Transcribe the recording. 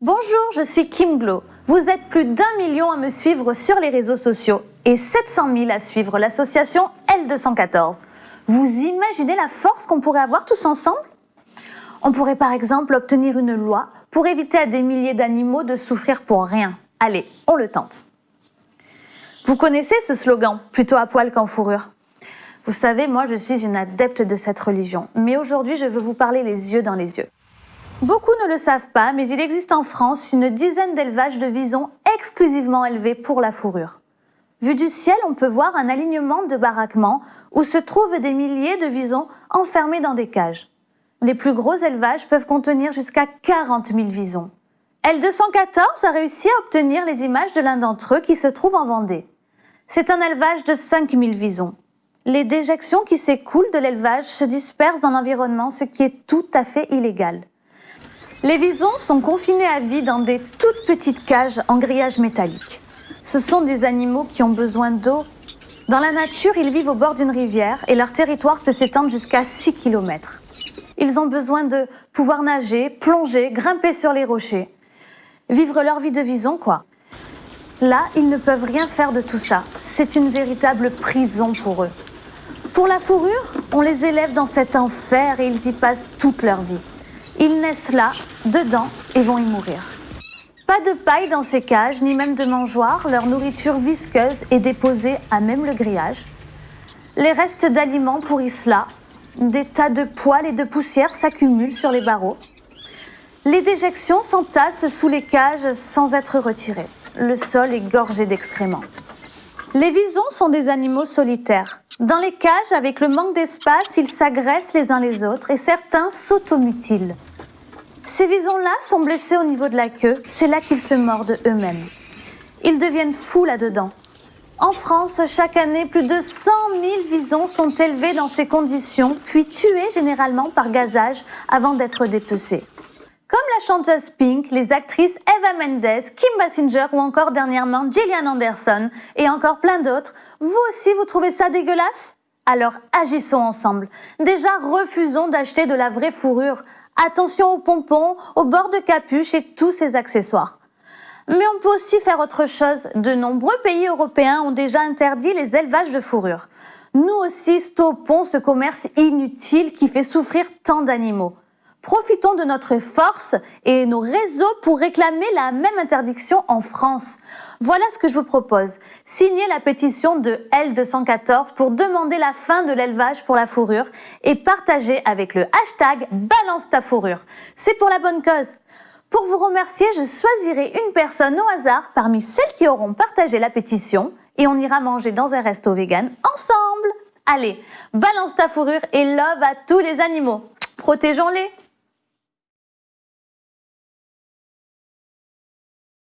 Bonjour, je suis Kim Glo. Vous êtes plus d'un million à me suivre sur les réseaux sociaux et 700 000 à suivre l'association L214. Vous imaginez la force qu'on pourrait avoir tous ensemble? On pourrait par exemple obtenir une loi pour éviter à des milliers d'animaux de souffrir pour rien. Allez, on le tente. Vous connaissez ce slogan, plutôt à poil qu'en fourrure? Vous savez, moi je suis une adepte de cette religion, mais aujourd'hui je veux vous parler les yeux dans les yeux. Beaucoup ne le savent pas, mais il existe en France une dizaine d'élevages de visons exclusivement élevés pour la fourrure. Vu du ciel, on peut voir un alignement de baraquements où se trouvent des milliers de visons enfermés dans des cages. Les plus gros élevages peuvent contenir jusqu'à 40 000 visons. L214 a réussi à obtenir les images de l'un d'entre eux qui se trouve en Vendée. C'est un élevage de 5 000 visons. Les déjections qui s'écoulent de l'élevage se dispersent dans l'environnement, ce qui est tout à fait illégal. Les visons sont confinés à vie dans des toutes petites cages en grillage métallique. Ce sont des animaux qui ont besoin d'eau. Dans la nature, ils vivent au bord d'une rivière et leur territoire peut s'étendre jusqu'à 6 km. Ils ont besoin de pouvoir nager, plonger, grimper sur les rochers. Vivre leur vie de vison, quoi. Là, ils ne peuvent rien faire de tout ça. C'est une véritable prison pour eux. Pour la fourrure, on les élève dans cet enfer et ils y passent toute leur vie. Ils naissent là, dedans, et vont y mourir. Pas de paille dans ces cages, ni même de mangeoires, leur nourriture visqueuse est déposée à même le grillage. Les restes d'aliments pourrissent là, des tas de poils et de poussière s'accumulent sur les barreaux. Les déjections s'entassent sous les cages sans être retirées. Le sol est gorgé d'excréments. Les visons sont des animaux solitaires. Dans les cages, avec le manque d'espace, ils s'agressent les uns les autres et certains s'automutilent. Ces visons-là sont blessés au niveau de la queue, c'est là qu'ils se mordent eux-mêmes. Ils deviennent fous là-dedans. En France, chaque année, plus de 100 000 visons sont élevés dans ces conditions, puis tués généralement par gazage avant d'être dépecés. Comme la chanteuse Pink, les actrices Eva Mendes, Kim Basinger ou encore dernièrement Gillian Anderson et encore plein d'autres, vous aussi vous trouvez ça dégueulasse? Alors agissons ensemble. Déjà refusons d'acheter de la vraie fourrure. Attention aux pompons, aux bords de capuche et tous ces accessoires. Mais on peut aussi faire autre chose. De nombreux pays européens ont déjà interdit les élevages de fourrure. Nous aussi stoppons ce commerce inutile qui fait souffrir tant d'animaux. Profitons de notre force et nos réseaux pour réclamer la même interdiction en France. Voilà ce que je vous propose. Signez la pétition de L214 pour demander la fin de l'élevage pour la fourrure et partagez avec le hashtag Balance ta fourrure. C'est pour la bonne cause. Pour vous remercier, je choisirai une personne au hasard parmi celles qui auront partagé la pétition et on ira manger dans un resto vegan ensemble. Allez, balance ta fourrure et love à tous les animaux. Protégeons-les